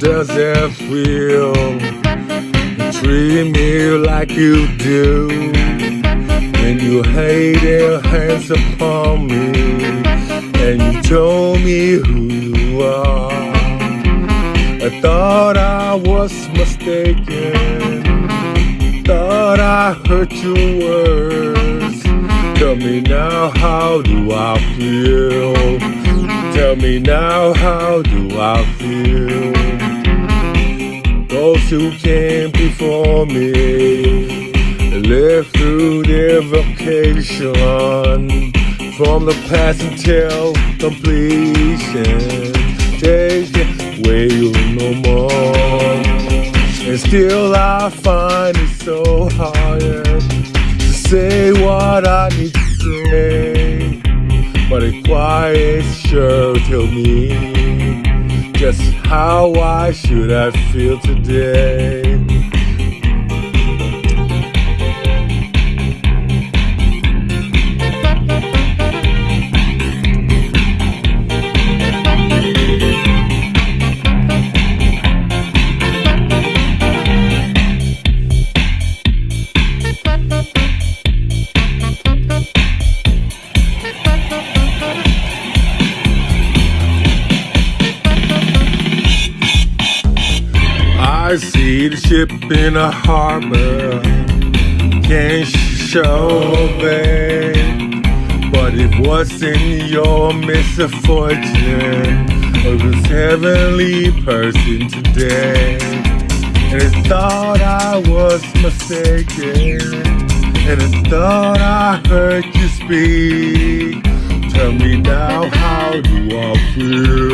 does it feel treat me like you do? When you laid your hands upon me and you told me who you are. I thought I was mistaken, thought I heard your words. Tell me now, how do I feel? Tell me now, how do I feel? Those who came before me lived through their vocation from the past until completion. Can wait no more, and still I find it so hard to say what I need to say. A sure tell me just how I should I feel today. I see the ship in a harbor, can't show babe. But it wasn't your misfortune, it was heavenly person today. And it thought I was mistaken, and it thought I heard you speak. Tell me now, how do I I feel?